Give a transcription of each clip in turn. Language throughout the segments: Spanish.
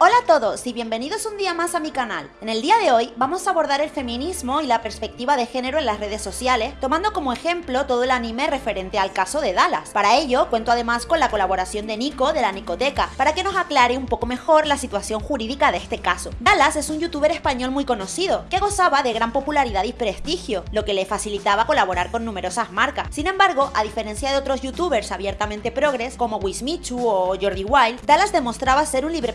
Hola a todos y bienvenidos un día más a mi canal. En el día de hoy vamos a abordar el feminismo y la perspectiva de género en las redes sociales, tomando como ejemplo todo el anime referente al caso de Dallas. Para ello, cuento además con la colaboración de Nico de la Nicoteca, para que nos aclare un poco mejor la situación jurídica de este caso. Dallas es un youtuber español muy conocido, que gozaba de gran popularidad y prestigio, lo que le facilitaba colaborar con numerosas marcas. Sin embargo, a diferencia de otros youtubers abiertamente progres, como Wismichu o Jordi Wild, Dallas demostraba ser un libre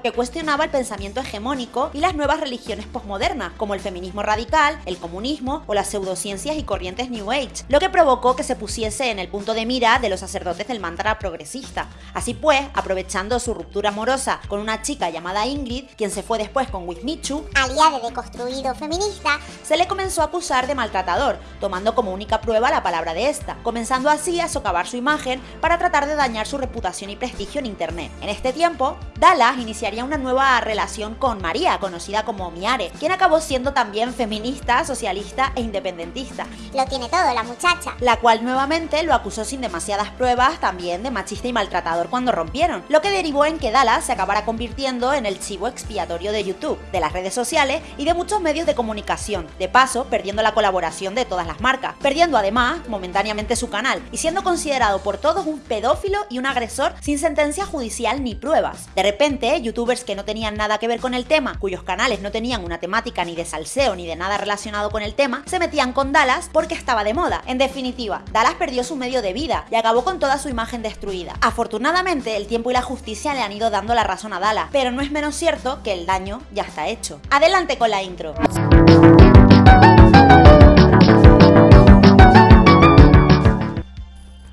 que cuestionaba el pensamiento hegemónico y las nuevas religiones posmodernas, como el feminismo radical, el comunismo o las pseudociencias y corrientes New Age, lo que provocó que se pusiese en el punto de mira de los sacerdotes del mantra progresista. Así pues, aprovechando su ruptura amorosa con una chica llamada Ingrid, quien se fue después con Wismichu, aliada de deconstruido feminista, se le comenzó a acusar de maltratador, tomando como única prueba la palabra de esta, comenzando así a socavar su imagen para tratar de dañar su reputación y prestigio en internet. En este tiempo, Dallas inicia haría una nueva relación con María, conocida como Miare, quien acabó siendo también feminista, socialista e independentista. Lo tiene todo la muchacha. La cual nuevamente lo acusó sin demasiadas pruebas también de machista y maltratador cuando rompieron, lo que derivó en que Dallas se acabara convirtiendo en el chivo expiatorio de YouTube, de las redes sociales y de muchos medios de comunicación, de paso perdiendo la colaboración de todas las marcas, perdiendo además momentáneamente su canal y siendo considerado por todos un pedófilo y un agresor sin sentencia judicial ni pruebas. De repente, YouTube youtubers que no tenían nada que ver con el tema, cuyos canales no tenían una temática ni de salseo ni de nada relacionado con el tema, se metían con Dallas porque estaba de moda. En definitiva, Dallas perdió su medio de vida y acabó con toda su imagen destruida. Afortunadamente, el tiempo y la justicia le han ido dando la razón a Dallas, pero no es menos cierto que el daño ya está hecho. Adelante con la intro.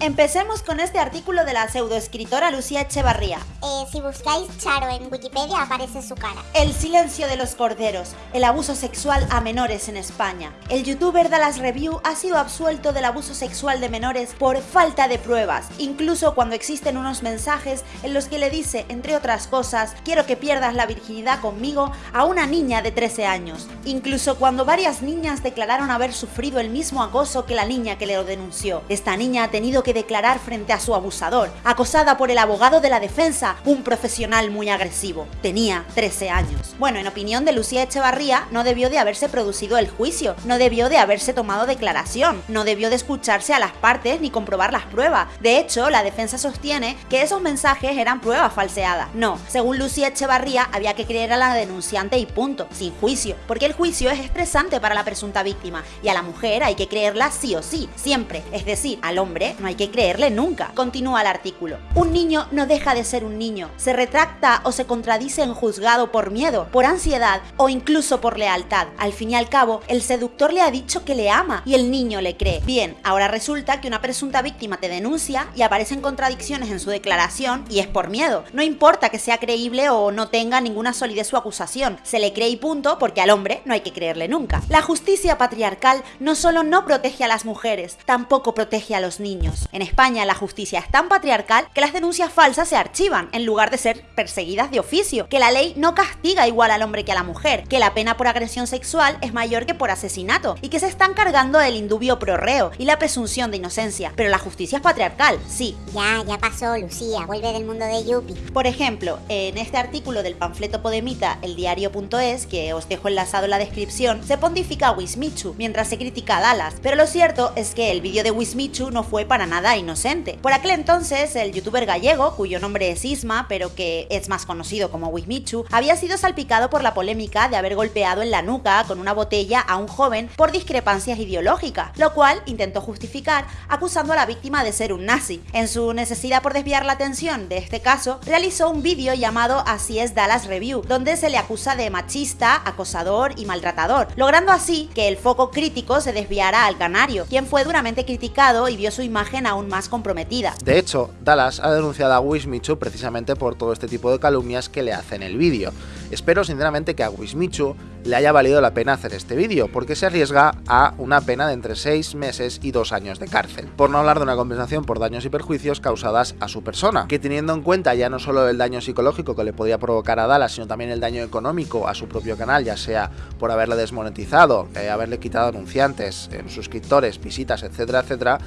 Empecemos con este artículo de la pseudoescritora Lucía Echevarría. Eh, si buscáis Charo en Wikipedia aparece su cara. El silencio de los corderos, el abuso sexual a menores en España. El youtuber Dallas Review ha sido absuelto del abuso sexual de menores por falta de pruebas, incluso cuando existen unos mensajes en los que le dice, entre otras cosas, quiero que pierdas la virginidad conmigo a una niña de 13 años. Incluso cuando varias niñas declararon haber sufrido el mismo acoso que la niña que le lo denunció. Esta niña ha tenido que declarar frente a su abusador, acosada por el abogado de la defensa, un profesional muy agresivo. Tenía 13 años. Bueno, en opinión de Lucía Echevarría, no debió de haberse producido el juicio, no debió de haberse tomado declaración, no debió de escucharse a las partes ni comprobar las pruebas. De hecho, la defensa sostiene que esos mensajes eran pruebas falseadas. No, según Lucía Echevarría, había que creer a la denunciante y punto, sin juicio, porque el juicio es estresante para la presunta víctima y a la mujer hay que creerla sí o sí, siempre. Es decir, al hombre no hay que creerle nunca. Continúa el artículo. Un niño no deja de ser un niño. Se retracta o se contradice en juzgado por miedo, por ansiedad o incluso por lealtad. Al fin y al cabo, el seductor le ha dicho que le ama y el niño le cree. Bien, ahora resulta que una presunta víctima te denuncia y aparecen contradicciones en su declaración y es por miedo. No importa que sea creíble o no tenga ninguna solidez su acusación, se le cree y punto porque al hombre no hay que creerle nunca. La justicia patriarcal no solo no protege a las mujeres, tampoco protege a los niños. En España la justicia es tan patriarcal que las denuncias falsas se archivan en lugar de ser perseguidas de oficio, que la ley no castiga igual al hombre que a la mujer, que la pena por agresión sexual es mayor que por asesinato y que se están cargando el indubio prorreo y la presunción de inocencia. Pero la justicia es patriarcal, sí. Ya, ya pasó, Lucía, vuelve del mundo de Yupi. Por ejemplo, en este artículo del panfleto Podemita, eldiario.es, que os dejo enlazado en la descripción, se pontifica a Wismichu mientras se critica a Dallas, pero lo cierto es que el vídeo de Wismichu no fue para nada inocente. Por aquel entonces, el youtuber gallego, cuyo nombre es Isma, pero que es más conocido como Wismichu, había sido salpicado por la polémica de haber golpeado en la nuca con una botella a un joven por discrepancias ideológicas, lo cual intentó justificar acusando a la víctima de ser un nazi. En su necesidad por desviar la atención de este caso, realizó un vídeo llamado Así es Dallas Review, donde se le acusa de machista, acosador y maltratador, logrando así que el foco crítico se desviara al canario, quien fue duramente criticado y vio su imagen aún más comprometida. De hecho, Dallas ha denunciado a Wismichu precisamente por todo este tipo de calumnias que le hacen el vídeo. Espero sinceramente que a Wismichu le haya valido la pena hacer este vídeo, porque se arriesga a una pena de entre 6 meses y 2 años de cárcel. Por no hablar de una compensación por daños y perjuicios causadas a su persona, que teniendo en cuenta ya no solo el daño psicológico que le podía provocar a Dallas, sino también el daño económico a su propio canal, ya sea por haberle desmonetizado, eh, haberle quitado anunciantes, eh, suscriptores, visitas, etcétera, etcétera,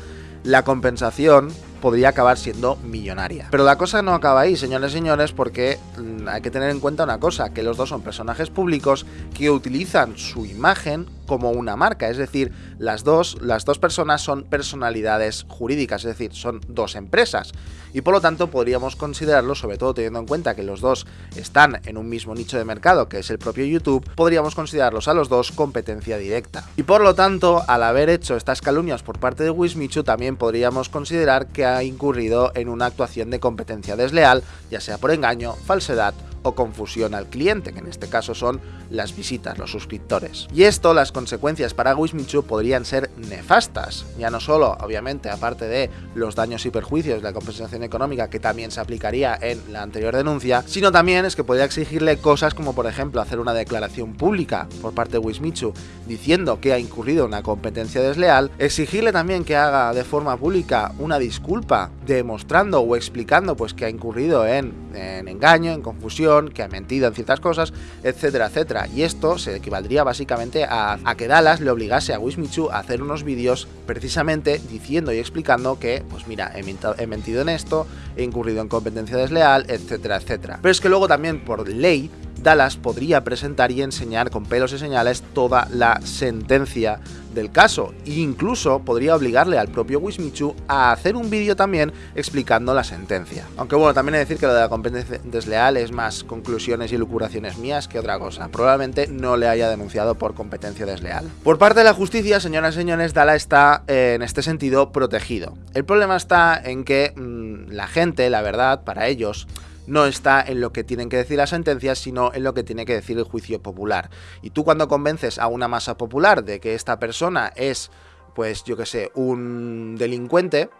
la compensación podría acabar siendo millonaria. Pero la cosa no acaba ahí, señores y señores, porque mm, hay que tener en cuenta una cosa, que los dos son personajes públicos que utilizan su imagen como una marca, es decir, las dos, las dos personas son personalidades jurídicas, es decir, son dos empresas. Y por lo tanto podríamos considerarlo, sobre todo teniendo en cuenta que los dos están en un mismo nicho de mercado, que es el propio YouTube, podríamos considerarlos a los dos competencia directa. Y por lo tanto, al haber hecho estas calumnias por parte de Wismichu, también podríamos considerar que ha incurrido en una actuación de competencia desleal, ya sea por engaño, falsedad o confusión al cliente, que en este caso son las visitas, los suscriptores. Y esto, las consecuencias para Wismichu podrían ser nefastas, ya no solo, obviamente, aparte de los daños y perjuicios de la compensación económica que también se aplicaría en la anterior denuncia, sino también es que podría exigirle cosas como por ejemplo hacer una declaración pública por parte de Wismichu diciendo que ha incurrido en una competencia desleal, exigirle también que haga de forma pública una disculpa demostrando o explicando pues que ha incurrido en, en engaño, en confusión, que ha mentido en ciertas cosas, etcétera, etcétera y esto se equivaldría básicamente a, que Dallas le obligase a Wismichu a hacer unos vídeos precisamente diciendo y explicando que, pues mira, he, mentido en esto, he incurrido en competencia desleal, etcétera, etcétera. Pero es que luego también por ley Dallas podría presentar y enseñar con pelos y señales toda la sentencia del caso e incluso podría obligarle al propio Wismichu a hacer un vídeo también explicando la sentencia. Aunque bueno, también he de decir que lo de la competencia desleal es más conclusiones y lucuraciones mías que otra cosa. Probablemente no le haya denunciado por competencia desleal. Por parte de la justicia, señoras y señores, Dala está eh, en este sentido protegido. El problema está en que mm, la gente, la verdad, para ellos, no está en lo que tienen que decir las sentencias, sino en lo que tiene que decir el juicio popular. Y tú cuando convences a una masa popular de que esta persona es, pues yo que sé, un delincuente,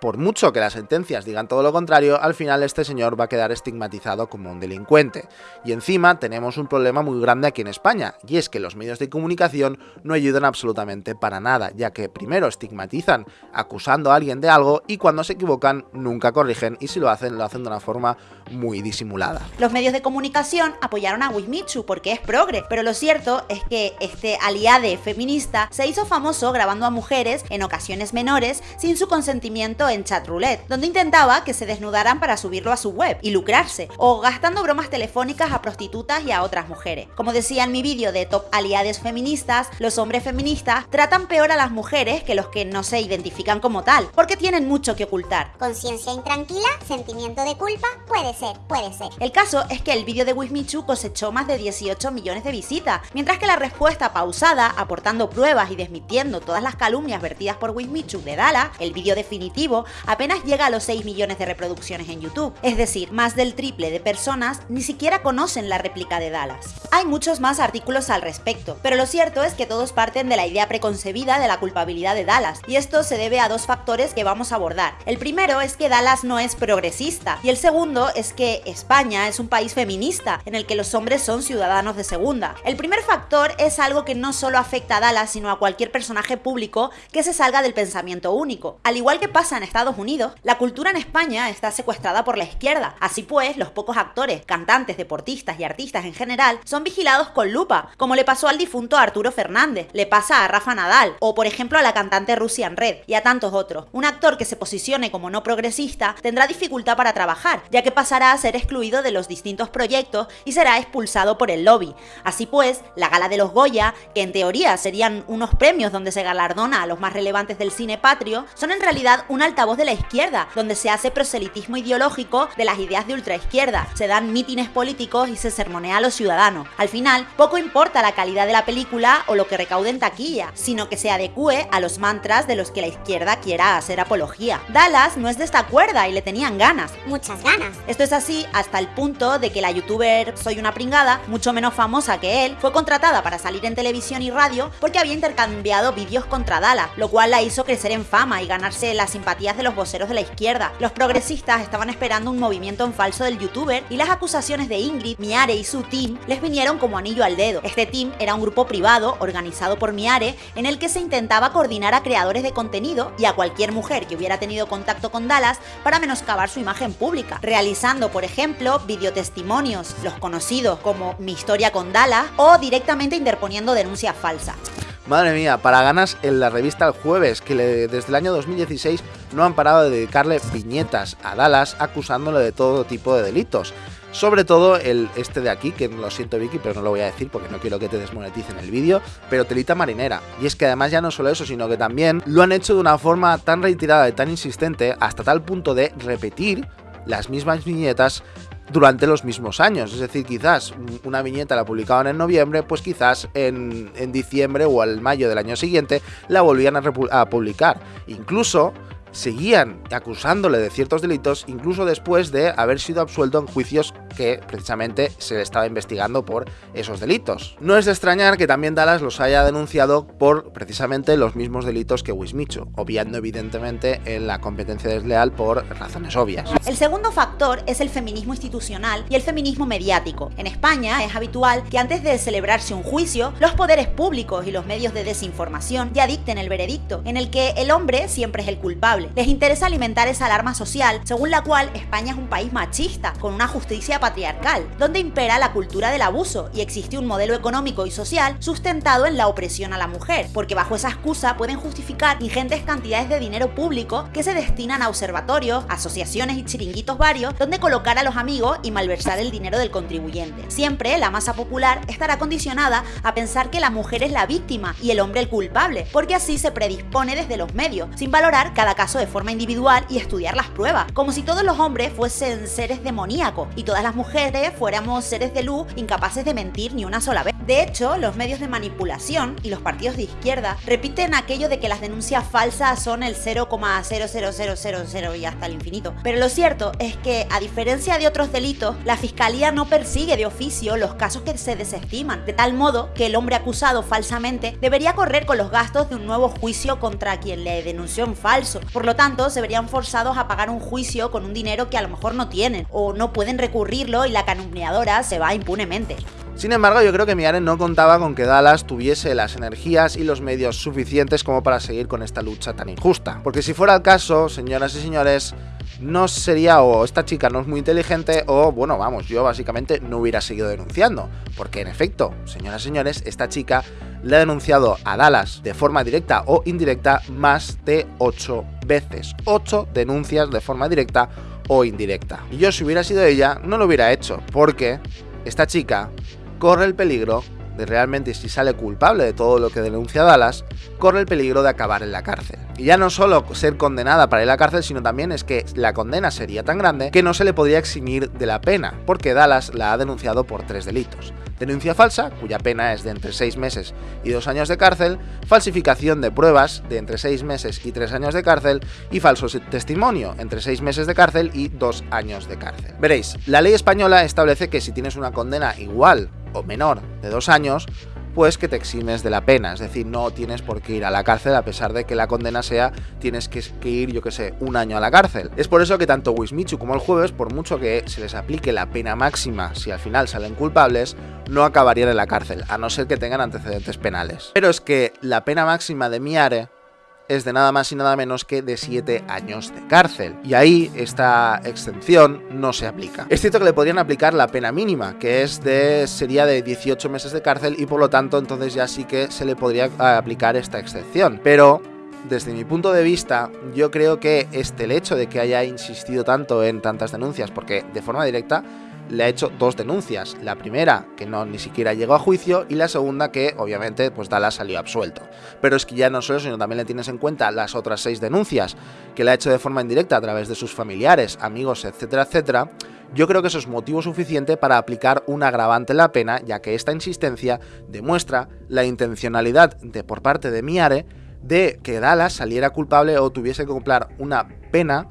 por mucho que las sentencias digan todo lo contrario, al final este señor va a quedar estigmatizado como un delincuente. Y encima tenemos un problema muy grande aquí en España, y es que los medios de comunicación no ayudan absolutamente para nada, ya que primero estigmatizan acusando a alguien de algo y cuando se equivocan nunca corrigen y si lo hacen lo hacen de una forma muy disimulada. Los medios de comunicación apoyaron a Wismichu porque es progre, pero lo cierto es que este aliade feminista se hizo famoso grabando a mujeres en ocasiones menores sin su consentimiento en chat roulette, donde intentaba que se desnudaran para subirlo a su web y lucrarse, o gastando bromas telefónicas a prostitutas y a otras mujeres. Como decía en mi vídeo de top aliades feministas, los hombres feministas tratan peor a las mujeres que los que no se identifican como tal, porque tienen mucho que ocultar. Conciencia intranquila, sentimiento de culpa, puede ser, puede ser. El caso es que el vídeo de Wismichu cosechó más de 18 millones de visitas, mientras que la respuesta pausada, aportando pruebas y desmitiendo todas las calumnias vertidas por Wismichu de Dala, el vídeo definitivo, apenas llega a los 6 millones de reproducciones en YouTube. Es decir, más del triple de personas ni siquiera conocen la réplica de Dallas. Hay muchos más artículos al respecto, pero lo cierto es que todos parten de la idea preconcebida de la culpabilidad de Dallas, y esto se debe a dos factores que vamos a abordar. El primero es que Dallas no es progresista, y el segundo es que España es un país feminista, en el que los hombres son ciudadanos de segunda. El primer factor es algo que no solo afecta a Dallas, sino a cualquier personaje público que se salga del pensamiento único. Al igual que pasa en Estados Unidos, la cultura en España está secuestrada por la izquierda. Así pues, los pocos actores, cantantes, deportistas y artistas en general son vigilados con lupa, como le pasó al difunto Arturo Fernández, le pasa a Rafa Nadal, o por ejemplo a la cantante Russian Red, y a tantos otros. Un actor que se posicione como no progresista tendrá dificultad para trabajar, ya que pasará a ser excluido de los distintos proyectos y será expulsado por el lobby. Así pues, la gala de los Goya, que en teoría serían unos premios donde se galardona a los más relevantes del cine patrio, son en realidad un alta voz de la izquierda, donde se hace proselitismo ideológico de las ideas de ultraizquierda, se dan mítines políticos y se sermonea a los ciudadanos. Al final, poco importa la calidad de la película o lo que recaude en taquilla, sino que se adecue a los mantras de los que la izquierda quiera hacer apología. Dallas no es de esta cuerda y le tenían ganas. Muchas ganas. Esto es así hasta el punto de que la youtuber Soy una pringada, mucho menos famosa que él, fue contratada para salir en televisión y radio porque había intercambiado vídeos contra Dallas, lo cual la hizo crecer en fama y ganarse las de los voceros de la izquierda. Los progresistas estaban esperando un movimiento en falso del youtuber y las acusaciones de Ingrid, Miare y su team les vinieron como anillo al dedo. Este team era un grupo privado organizado por Miare en el que se intentaba coordinar a creadores de contenido y a cualquier mujer que hubiera tenido contacto con Dallas para menoscabar su imagen pública, realizando por ejemplo videotestimonios, los conocidos como Mi historia con Dallas o directamente interponiendo denuncias falsas. Madre mía, para ganas en la revista El Jueves, que desde el año 2016 no han parado de dedicarle viñetas a Dallas acusándole de todo tipo de delitos. Sobre todo el este de aquí, que lo siento Vicky, pero no lo voy a decir porque no quiero que te desmoneticen el vídeo, pero telita marinera. Y es que además ya no solo eso, sino que también lo han hecho de una forma tan reiterada y tan insistente hasta tal punto de repetir las mismas viñetas durante los mismos años. Es decir, quizás una viñeta la publicaban en noviembre, pues quizás en, diciembre o al mayo del año siguiente la volvían a, a publicar. Incluso seguían acusándole de ciertos delitos incluso después de haber sido absuelto en juicios que precisamente se le estaba investigando por esos delitos. No es de extrañar que también Dallas los haya denunciado por precisamente los mismos delitos que Wismichu, obviando evidentemente en la competencia desleal por razones obvias. El segundo factor es el feminismo institucional y el feminismo mediático. En España es habitual que antes de celebrarse un juicio, los poderes públicos y los medios de desinformación ya dicten el veredicto, en el que el hombre siempre es el culpable. Les interesa alimentar esa alarma social, según la cual España es un país machista, con una justicia patriarcal, donde impera la cultura del abuso y existe un modelo económico y social sustentado en la opresión a la mujer, porque bajo esa excusa pueden justificar ingentes cantidades de dinero público que se destinan a observatorios, asociaciones y chiringuitos varios donde colocar a los amigos y malversar el dinero del contribuyente. Siempre la masa popular estará condicionada a pensar que la mujer es la víctima y el hombre el culpable, porque así se predispone desde los medios, sin valorar cada caso de forma individual y estudiar las pruebas, como si todos los hombres fuesen seres demoníacos y todas las mujeres fuéramos seres de luz incapaces de mentir ni una sola vez. De hecho, los medios de manipulación y los partidos de izquierda repiten aquello de que las denuncias falsas son el 0,00000 y hasta el infinito. Pero lo cierto es que, a diferencia de otros delitos, la fiscalía no persigue de oficio los casos que se desestiman, de tal modo que el hombre acusado falsamente debería correr con los gastos de un nuevo juicio contra quien le denunció en falso. Por lo tanto, se verían forzados a pagar un juicio con un dinero que a lo mejor no tienen o no pueden recurrir y la calumniadora se va impunemente. Sin embargo, yo creo que Miare no contaba con que Dallas tuviese las energías y los medios suficientes como para seguir con esta lucha tan injusta. Porque si fuera el caso, señoras y señores, no sería o esta chica no es muy inteligente o, bueno, vamos, yo básicamente no hubiera seguido denunciando. Porque en efecto, señoras y señores, esta chica le ha denunciado a Dallas de forma directa o indirecta más de 8 veces. 8 denuncias de forma directa o indirecta. Y yo si hubiera sido ella, no lo hubiera hecho, porque esta chica corre el peligro de realmente si sale culpable de todo lo que denuncia Dallas, corre el peligro de acabar en la cárcel. Y ya no solo ser condenada para ir a la cárcel, sino también es que la condena sería tan grande que no se le podría eximir de la pena, porque Dallas la ha denunciado por tres delitos. Denuncia falsa, cuya pena es de entre 6 meses y 2 años de cárcel, falsificación de pruebas de entre 6 meses y 3 años de cárcel y falso testimonio entre 6 meses de cárcel y 2 años de cárcel. Veréis, la ley española establece que si tienes una condena igual o menor de 2 años, pues que te eximes de la pena, es decir, no tienes por qué ir a la cárcel a pesar de que la condena sea tienes que, ir, yo que sé, un año a la cárcel. Es por eso que tanto Wismichu como el jueves, por mucho que se les aplique la pena máxima si al final salen culpables, no acabarían en la cárcel, a no ser que tengan antecedentes penales. Pero es que la pena máxima de Miare es de nada más y nada menos que de 7 años de cárcel. Y ahí esta exención no se aplica. Es cierto que le podrían aplicar la pena mínima, que es de sería de 18 meses de cárcel y por lo tanto entonces ya sí que se le podría aplicar esta excepción. Pero desde mi punto de vista, yo creo que este el hecho de que haya insistido tanto en tantas denuncias, porque de forma directa le ha hecho dos denuncias. La primera, que no ni siquiera llegó a juicio, y la segunda, que obviamente pues Dallas salió absuelto. Pero es que ya no solo sino también le tienes en cuenta las otras seis denuncias que le ha hecho de forma indirecta a través de sus familiares, amigos, etcétera, etcétera. Yo creo que eso es motivo suficiente para aplicar un agravante en la pena, ya que esta insistencia demuestra la intencionalidad de por parte de Miare de que Dallas saliera culpable o tuviese que cumplir una pena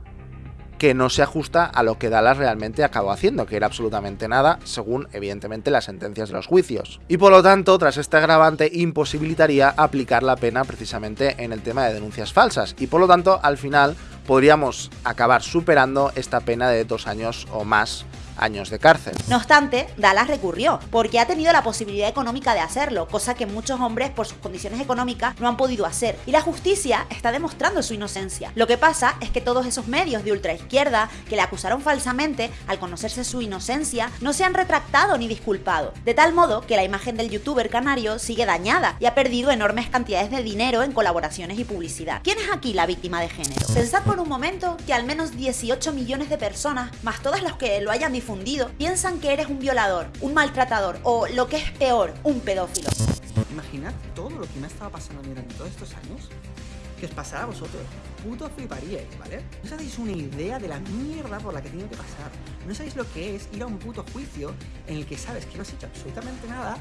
que no se ajusta a lo que Dallas realmente acabó haciendo, que era absolutamente nada, según evidentemente las sentencias de los juicios. Y por lo tanto, tras este agravante, imposibilitaría aplicar la pena precisamente en el tema de denuncias falsas, y por lo tanto, al final, podríamos acabar superando esta pena de dos años o más años de cárcel. No obstante, Dallas recurrió, porque ha tenido la posibilidad económica de hacerlo, cosa que muchos hombres por sus condiciones económicas no han podido hacer. Y la justicia está demostrando su inocencia. Lo que pasa es que todos esos medios de ultraizquierda que le acusaron falsamente, al conocerse su inocencia, no se han retractado ni disculpado. De tal modo que la imagen del youtuber canario sigue dañada y ha perdido enormes cantidades de dinero en colaboraciones y publicidad. ¿Quién es aquí la víctima de género? Pensad por un momento que al menos 18 millones de personas, más todas los que lo hayan difundido, piensan que eres un violador, un maltratador o, lo que es peor, un pedófilo. Imaginad todo lo que me ha estado pasando durante todos estos años que os pasará a vosotros. Puto fliparíais, ¿vale? No sabéis una idea de la mierda por la que tiene que pasar. No sabéis lo que es ir a un puto juicio en el que sabes que no has hecho absolutamente nada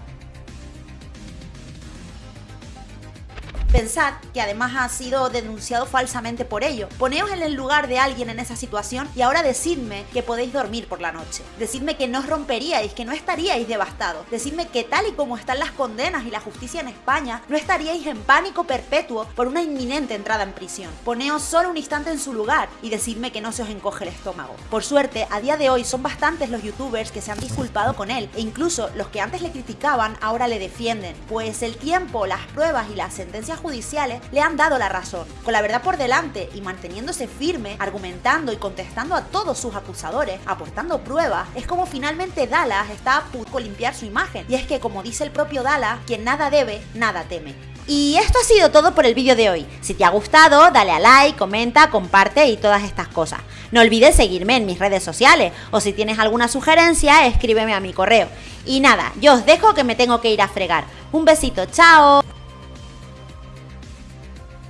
Pensad que además ha sido denunciado falsamente por ello. Poneos en el lugar de alguien en esa situación y ahora decidme que podéis dormir por la noche. Decidme que no os romperíais, que no estaríais devastados. Decidme que tal y como están las condenas y la justicia en España, no estaríais en pánico perpetuo por una inminente entrada en prisión. Poneos solo un instante en su lugar y decidme que no se os encoge el estómago. Por suerte, a día de hoy son bastantes los youtubers que se han disculpado con él e incluso los que antes le criticaban ahora le defienden, pues el tiempo, las pruebas y las sentencias judiciales le han dado la razón, con la verdad por delante y manteniéndose firme, argumentando y contestando a todos sus acusadores, aportando pruebas, es como finalmente Dallas está a punto de limpiar su imagen. Y es que como dice el propio Dallas, quien nada debe, nada teme. Y esto ha sido todo por el vídeo de hoy. Si te ha gustado, dale a like, comenta, comparte y todas estas cosas. No olvides seguirme en mis redes sociales o si tienes alguna sugerencia, escríbeme a mi correo. Y nada, yo os dejo que me tengo que ir a fregar. Un besito, chao.